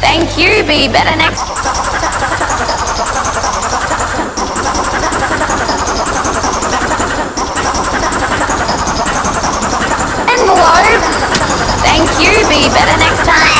Thank you. Be better next. Envelope. Thank you. Be better next time.